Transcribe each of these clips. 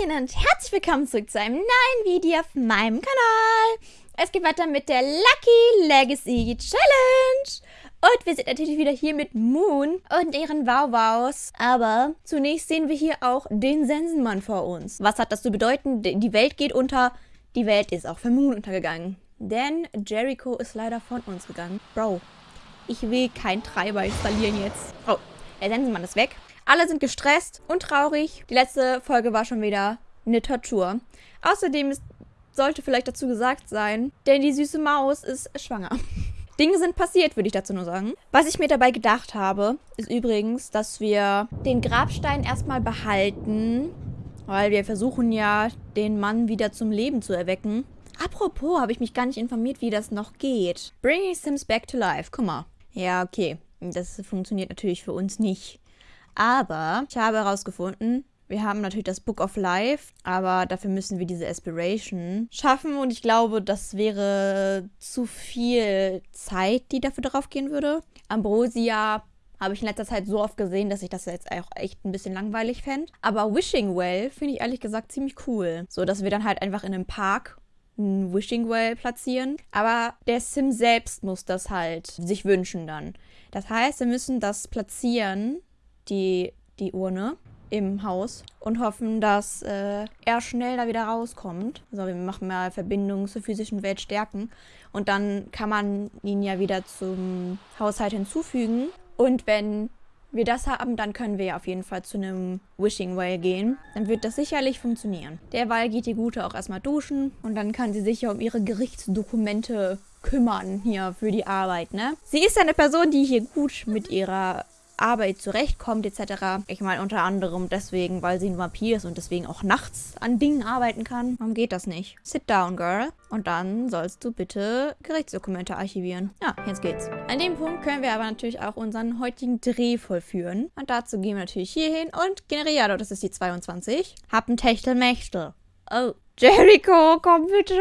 Hallöchen und herzlich willkommen zurück zu einem neuen Video auf meinem Kanal. Es geht weiter mit der Lucky Legacy Challenge. Und wir sind natürlich wieder hier mit Moon und ihren Wauwaus. Aber zunächst sehen wir hier auch den Sensenmann vor uns. Was hat das zu bedeuten? Die Welt geht unter. Die Welt ist auch für Moon untergegangen. Denn Jericho ist leider von uns gegangen. Bro, ich will keinen Treiber installieren jetzt. Oh, der Sensenmann ist weg. Alle sind gestresst und traurig. Die letzte Folge war schon wieder eine Tortur. Außerdem ist, sollte vielleicht dazu gesagt sein, denn die süße Maus ist schwanger. Dinge sind passiert, würde ich dazu nur sagen. Was ich mir dabei gedacht habe, ist übrigens, dass wir den Grabstein erstmal behalten, weil wir versuchen ja, den Mann wieder zum Leben zu erwecken. Apropos, habe ich mich gar nicht informiert, wie das noch geht. Bringing Sims back to life. Guck mal. Ja, okay. Das funktioniert natürlich für uns nicht. Aber ich habe herausgefunden, wir haben natürlich das Book of Life, aber dafür müssen wir diese Aspiration schaffen und ich glaube, das wäre zu viel Zeit, die dafür drauf gehen würde. Ambrosia habe ich in letzter Zeit so oft gesehen, dass ich das jetzt auch echt ein bisschen langweilig fände. Aber Wishing Well finde ich ehrlich gesagt ziemlich cool. So, dass wir dann halt einfach in einem Park ein Wishing Well platzieren. Aber der Sim selbst muss das halt sich wünschen dann. Das heißt, wir müssen das platzieren die, die Urne im Haus und hoffen, dass äh, er schnell da wieder rauskommt. Also wir machen mal Verbindungen zur physischen Welt stärken und dann kann man ihn ja wieder zum Haushalt hinzufügen. Und wenn wir das haben, dann können wir ja auf jeden Fall zu einem Wishing Well gehen. Dann wird das sicherlich funktionieren. Derweil geht die Gute auch erstmal duschen und dann kann sie sich ja um ihre Gerichtsdokumente kümmern hier für die Arbeit, ne? Sie ist eine Person, die hier gut mit ihrer Arbeit zurechtkommt etc. Ich meine unter anderem deswegen, weil sie ein Vampir ist und deswegen auch nachts an Dingen arbeiten kann. Warum geht das nicht? Sit down, girl. Und dann sollst du bitte Gerichtsdokumente archivieren. Ja, jetzt geht's. An dem Punkt können wir aber natürlich auch unseren heutigen Dreh vollführen. Und dazu gehen wir natürlich hier hin und generieren. Das ist die 22. Hab ein Techtelmechtel. Oh, Jericho, komm bitte.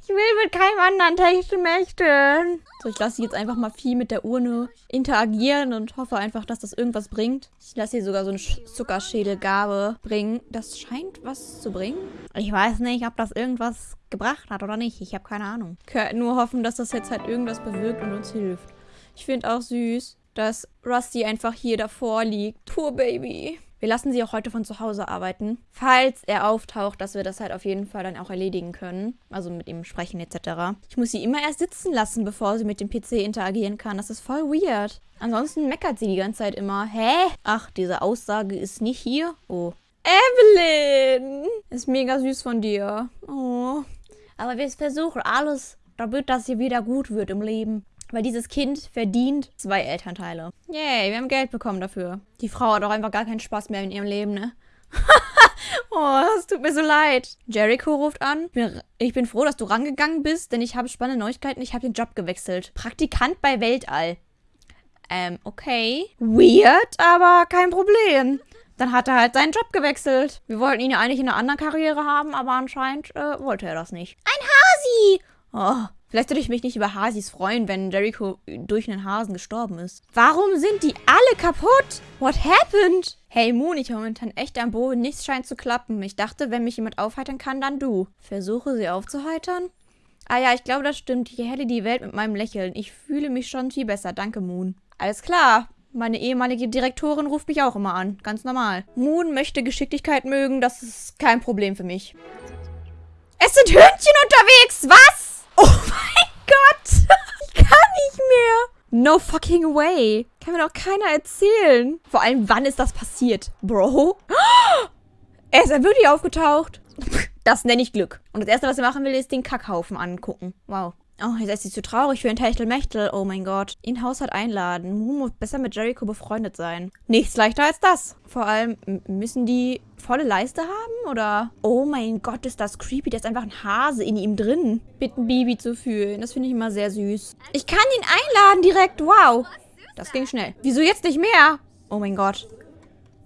Ich will mit keinem anderen Techtelmächten. So, ich lasse jetzt einfach mal viel mit der Urne interagieren und hoffe einfach, dass das irgendwas bringt. Ich lasse hier sogar so eine Zuckerschädelgabe bringen. Das scheint was zu bringen. Ich weiß nicht, ob das irgendwas gebracht hat oder nicht. Ich habe keine Ahnung. Ich kann nur hoffen, dass das jetzt halt irgendwas bewirkt und uns hilft. Ich finde auch süß, dass Rusty einfach hier davor liegt. Poor Baby. Wir lassen sie auch heute von zu Hause arbeiten. Falls er auftaucht, dass wir das halt auf jeden Fall dann auch erledigen können. Also mit ihm sprechen etc. Ich muss sie immer erst sitzen lassen, bevor sie mit dem PC interagieren kann. Das ist voll weird. Ansonsten meckert sie die ganze Zeit immer. Hä? Ach, diese Aussage ist nicht hier. Oh. Evelyn! Ist mega süß von dir. Oh. Aber wir versuchen alles, damit das hier wieder gut wird im Leben. Weil dieses Kind verdient zwei Elternteile. Yay, wir haben Geld bekommen dafür. Die Frau hat auch einfach gar keinen Spaß mehr in ihrem Leben, ne? oh, das tut mir so leid. Jericho ruft an. Ich bin froh, dass du rangegangen bist, denn ich habe spannende Neuigkeiten. Ich habe den Job gewechselt. Praktikant bei Weltall. Ähm, okay. Weird, aber kein Problem. Dann hat er halt seinen Job gewechselt. Wir wollten ihn ja eigentlich in einer anderen Karriere haben, aber anscheinend äh, wollte er das nicht. Ein Hasi! Oh, Vielleicht würde ich mich nicht über Hasis freuen, wenn Jericho durch einen Hasen gestorben ist. Warum sind die alle kaputt? What happened? Hey Moon, ich bin momentan echt am Boden. Nichts scheint zu klappen. Ich dachte, wenn mich jemand aufheitern kann, dann du. Versuche sie aufzuheitern? Ah ja, ich glaube, das stimmt. Ich helle die Welt mit meinem Lächeln. Ich fühle mich schon viel besser. Danke, Moon. Alles klar. Meine ehemalige Direktorin ruft mich auch immer an. Ganz normal. Moon möchte Geschicklichkeit mögen. Das ist kein Problem für mich. Es sind Hündchen unterwegs. Was? Oh mein Gott. Ich kann nicht mehr. No fucking way. Kann mir doch keiner erzählen. Vor allem, wann ist das passiert? Bro? Er ist ja wirklich aufgetaucht. Das nenne ich Glück. Und das Erste, was er machen will, ist den Kackhaufen angucken. Wow. Oh, jetzt ist sie zu traurig für ein Techtelmechtel. Oh mein Gott. In Haushalt einladen. Mu muss besser mit Jericho befreundet sein. Nichts leichter als das. Vor allem, müssen die volle Leiste haben? Oder? Oh mein Gott, ist das creepy. Da ist einfach ein Hase in ihm drin. Bitten Bibi zu fühlen. Das finde ich immer sehr süß. Ich kann ihn einladen direkt. Wow. Das ging schnell. Wieso jetzt nicht mehr? Oh mein Gott.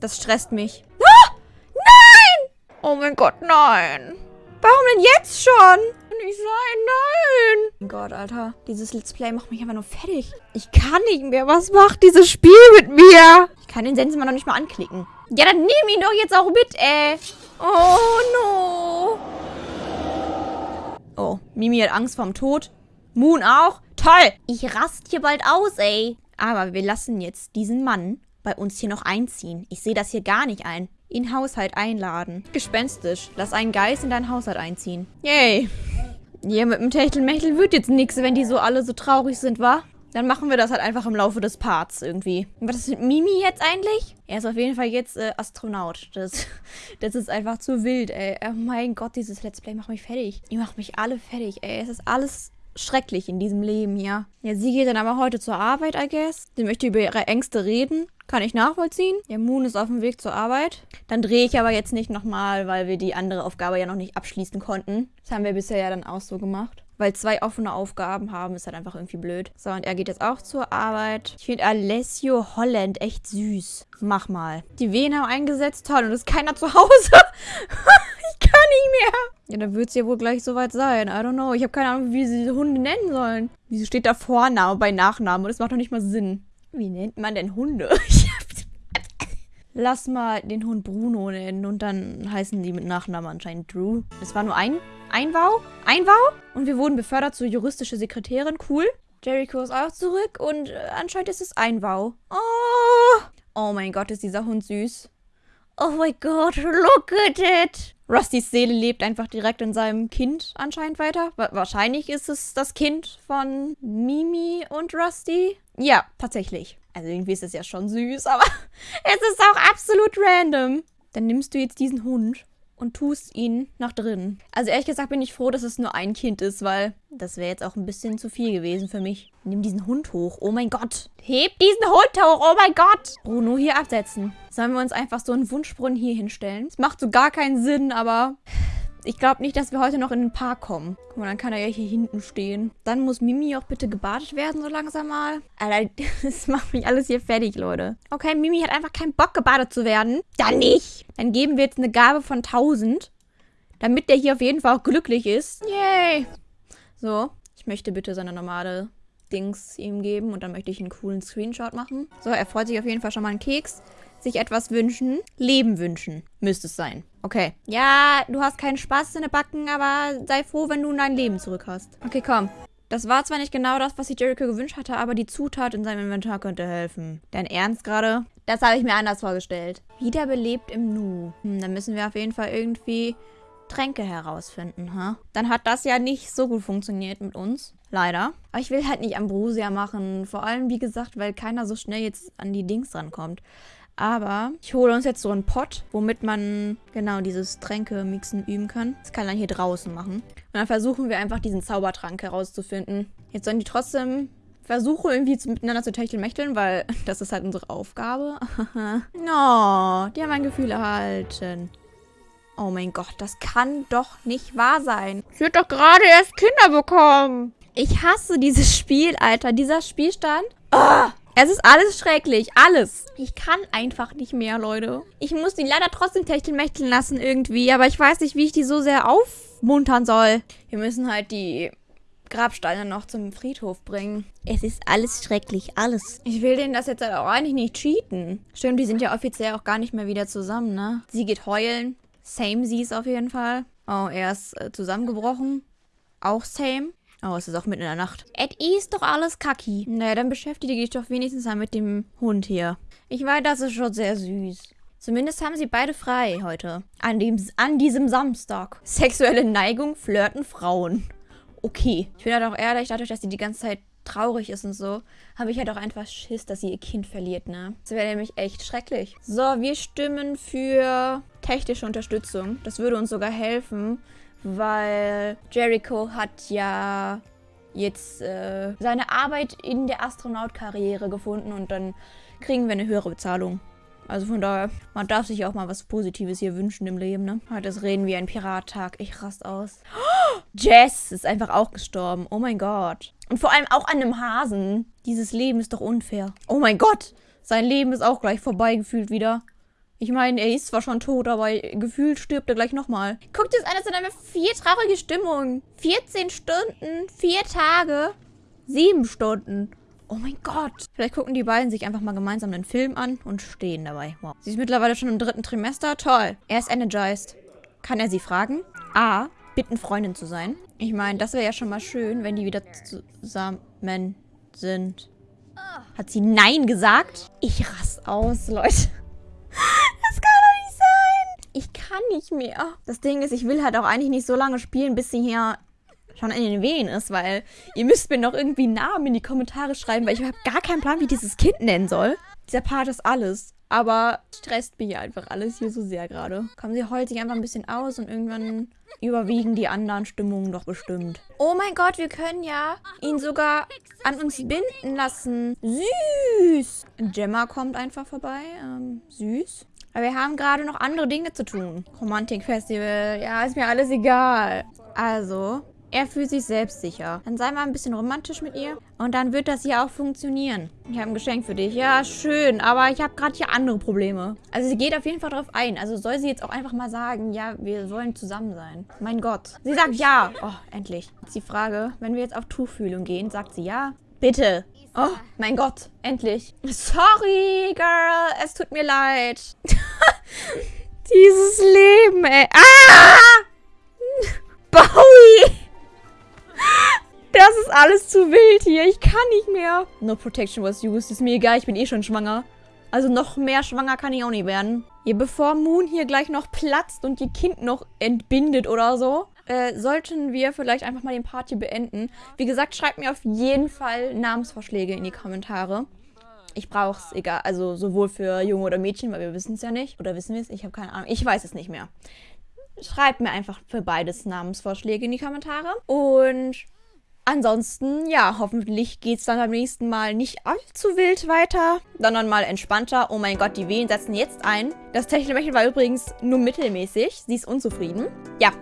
Das stresst mich. Ah! Nein! Oh mein Gott, nein. Warum denn jetzt schon? nicht sein. Nein. Mein Gott, Alter. Dieses Let's Play macht mich einfach nur fertig. Ich kann nicht mehr. Was macht dieses Spiel mit mir? Ich kann den Sensenmann noch nicht mal anklicken. Ja, dann nimm ihn doch jetzt auch mit, ey. Oh, no. Oh, Mimi hat Angst vorm Tod. Moon auch. Toll. Ich rast hier bald aus, ey. Aber wir lassen jetzt diesen Mann bei uns hier noch einziehen. Ich sehe das hier gar nicht ein. In Haushalt einladen. Gespenstisch. Lass einen Geist in deinen Haushalt einziehen. Yay. Ja, mit dem Techtelmechtel wird jetzt nichts, wenn die so alle so traurig sind, wa? Dann machen wir das halt einfach im Laufe des Parts irgendwie. Was ist mit Mimi jetzt eigentlich? Er ist auf jeden Fall jetzt äh, Astronaut. Das, das ist einfach zu wild, ey. Oh mein Gott, dieses Let's Play macht mich fertig. Ihr macht mich alle fertig, ey. Es ist alles schrecklich in diesem Leben hier. Ja, sie geht dann aber heute zur Arbeit, I guess. Sie möchte über ihre Ängste reden. Kann ich nachvollziehen. Ja, Moon ist auf dem Weg zur Arbeit. Dann drehe ich aber jetzt nicht nochmal, weil wir die andere Aufgabe ja noch nicht abschließen konnten. Das haben wir bisher ja dann auch so gemacht. Weil zwei offene Aufgaben haben, ist halt einfach irgendwie blöd. So, und er geht jetzt auch zur Arbeit. Ich finde Alessio Holland echt süß. Mach mal. Die Wehen haben eingesetzt. Toll. Und ist keiner zu Hause. ich kann nicht mehr. Ja, dann wird es ja wohl gleich soweit sein. I don't know. Ich habe keine Ahnung, wie sie diese Hunde nennen sollen. Wieso steht da Vorname bei Nachnamen? Und das macht doch nicht mal Sinn. Wie nennt man denn Hunde? Lass mal den Hund Bruno nennen und dann heißen die mit Nachnamen anscheinend Drew. Es war nur ein Einbau. Einbau. Und wir wurden befördert zur juristische Sekretärin. Cool. Jericho ist auch zurück und äh, anscheinend ist es Einbau. Oh. Oh mein Gott, ist dieser Hund süß. Oh mein Gott, look at it. Rustys Seele lebt einfach direkt in seinem Kind anscheinend weiter. wahrscheinlich ist es das Kind von Mimi und Rusty. Ja, tatsächlich. Also irgendwie ist es ja schon süß, aber es ist auch absolut random. Dann nimmst du jetzt diesen Hund und tust ihn nach drinnen. Also ehrlich gesagt bin ich froh, dass es nur ein Kind ist, weil das wäre jetzt auch ein bisschen zu viel gewesen für mich. Nimm diesen Hund hoch. Oh mein Gott. Heb diesen Hund hoch. Oh mein Gott. Bruno hier absetzen. Sollen wir uns einfach so einen Wunschbrunnen hier hinstellen? Es macht so gar keinen Sinn, aber ich glaube nicht, dass wir heute noch in den Park kommen. Guck mal, dann kann er ja hier hinten stehen. Dann muss Mimi auch bitte gebadet werden, so langsam mal. Alter, das macht mich alles hier fertig, Leute. Okay, Mimi hat einfach keinen Bock, gebadet zu werden. Dann nicht. Dann geben wir jetzt eine Gabe von 1000. Damit der hier auf jeden Fall auch glücklich ist. Yay. So, ich möchte bitte seine normale Dings ihm geben. Und dann möchte ich einen coolen Screenshot machen. So, er freut sich auf jeden Fall schon mal einen Keks sich etwas wünschen. Leben wünschen, müsste es sein. Okay. Ja, du hast keinen Spaß in den Backen, aber sei froh, wenn du dein Leben zurück hast. Okay, komm. Das war zwar nicht genau das, was sich Jericho gewünscht hatte, aber die Zutat in seinem Inventar könnte helfen. Dein Ernst gerade? Das habe ich mir anders vorgestellt. Wiederbelebt im Nu. Hm, dann müssen wir auf jeden Fall irgendwie Tränke herausfinden, ha? Dann hat das ja nicht so gut funktioniert mit uns. Leider. Aber ich will halt nicht Ambrosia machen. Vor allem, wie gesagt, weil keiner so schnell jetzt an die Dings rankommt. Aber ich hole uns jetzt so einen Pot, womit man genau dieses Tränke-Mixen üben kann. Das kann man hier draußen machen. Und dann versuchen wir einfach diesen Zaubertrank herauszufinden. Jetzt sollen die trotzdem versuchen, irgendwie zu, miteinander zu techtelmechteln, weil das ist halt unsere Aufgabe. no, die haben ein Gefühl erhalten. Oh mein Gott, das kann doch nicht wahr sein. Ich würde doch gerade erst Kinder bekommen. Ich hasse dieses Spiel, Alter. Dieser Spielstand. Oh, es ist alles schrecklich. Alles. Ich kann einfach nicht mehr, Leute. Ich muss die leider trotzdem techtelmechteln lassen irgendwie. Aber ich weiß nicht, wie ich die so sehr aufmuntern soll. Wir müssen halt die Grabsteine noch zum Friedhof bringen. Es ist alles schrecklich, alles. Ich will denen das jetzt halt auch eigentlich nicht cheaten. Stimmt, die sind ja offiziell auch gar nicht mehr wieder zusammen, ne? Sie geht heulen. Same sie ist auf jeden Fall. Oh, er ist äh, zusammengebrochen. Auch same. Oh, es ist auch mitten in der Nacht. Et ist doch alles kacki. Naja, dann beschäftige dich doch wenigstens mal mit dem Hund hier. Ich weiß, das ist schon sehr süß. Zumindest haben sie beide frei heute. An, dem, an diesem Samstag. Sexuelle Neigung, Flirten, Frauen. Okay. Ich bin halt auch ehrlich, dadurch, dass sie die ganze Zeit traurig ist und so, habe ich halt auch einfach Schiss, dass sie ihr Kind verliert, ne? Das wäre nämlich echt schrecklich. So, wir stimmen für technische Unterstützung. Das würde uns sogar helfen, weil Jericho hat ja jetzt äh, seine Arbeit in der Astronautkarriere gefunden und dann kriegen wir eine höhere Bezahlung. Also von daher, man darf sich auch mal was Positives hier wünschen im Leben, ne? Das Reden wie ein Pirattag. Ich rast aus. Oh, Jess ist einfach auch gestorben. Oh mein Gott. Und vor allem auch an einem Hasen. Dieses Leben ist doch unfair. Oh mein Gott. Sein Leben ist auch gleich vorbei gefühlt wieder. Ich meine, er ist zwar schon tot, aber gefühlt stirbt er gleich nochmal. Guckt es an, das sind einfach vier traurige Stimmungen. 14 Stunden, vier Tage, sieben Stunden. Oh mein Gott. Vielleicht gucken die beiden sich einfach mal gemeinsam einen Film an und stehen dabei. Wow. Sie ist mittlerweile schon im dritten Trimester. Toll. Er ist energized. Kann er sie fragen? A. bitten, Freundin zu sein. Ich meine, das wäre ja schon mal schön, wenn die wieder zusammen sind. Hat sie Nein gesagt? Ich rass aus, Leute. Ich kann nicht mehr. Das Ding ist, ich will halt auch eigentlich nicht so lange spielen, bis sie hier schon in den Wehen ist, weil ihr müsst mir noch irgendwie Namen in die Kommentare schreiben, weil ich habe gar keinen Plan, wie dieses Kind nennen soll. Dieser Part ist alles. Aber stresst mich einfach alles hier so sehr gerade. Komm, sie heult sich einfach ein bisschen aus und irgendwann überwiegen die anderen Stimmungen doch bestimmt. Oh mein Gott, wir können ja ihn sogar an uns binden lassen. Süß. Gemma kommt einfach vorbei. Ähm, süß. Aber wir haben gerade noch andere Dinge zu tun. Romantikfestival. Ja, ist mir alles egal. Also, er fühlt sich selbstsicher. Dann sei mal ein bisschen romantisch mit ihr. Und dann wird das hier auch funktionieren. Ich habe ein Geschenk für dich. Ja, schön. Aber ich habe gerade hier andere Probleme. Also sie geht auf jeden Fall drauf ein. Also soll sie jetzt auch einfach mal sagen, ja, wir wollen zusammen sein. Mein Gott. Sie sagt ja. Oh, endlich. Jetzt die Frage, wenn wir jetzt auf Tuchfühlung gehen, sagt sie ja. Bitte. Oh, mein Gott. Endlich. Sorry, Girl. Es tut mir leid. Dieses Leben, ey. Ah! Bowie! Das ist alles zu wild hier. Ich kann nicht mehr. No protection was used. Ist mir egal, ich bin eh schon schwanger. Also noch mehr schwanger kann ich auch nicht werden. Hier, bevor Moon hier gleich noch platzt und ihr Kind noch entbindet oder so, äh, sollten wir vielleicht einfach mal den Part hier beenden. Wie gesagt, schreibt mir auf jeden Fall Namensvorschläge in die Kommentare. Ich brauche es, egal, also sowohl für Junge oder Mädchen, weil wir wissen es ja nicht. Oder wissen wir es? Ich habe keine Ahnung. Ich weiß es nicht mehr. Schreibt mir einfach für beides Namensvorschläge in die Kommentare. Und Ansonsten, ja, hoffentlich geht es dann beim nächsten Mal nicht allzu wild weiter, sondern mal entspannter. Oh mein Gott, die Wehen setzen jetzt ein. Das Techtelmechtel war übrigens nur mittelmäßig. Sie ist unzufrieden. Ja,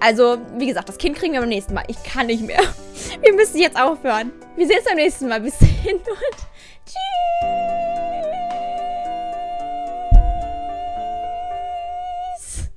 also, wie gesagt, das Kind kriegen wir beim nächsten Mal. Ich kann nicht mehr. Wir müssen jetzt aufhören. Wir sehen uns beim nächsten Mal. Bis dahin und tschüss.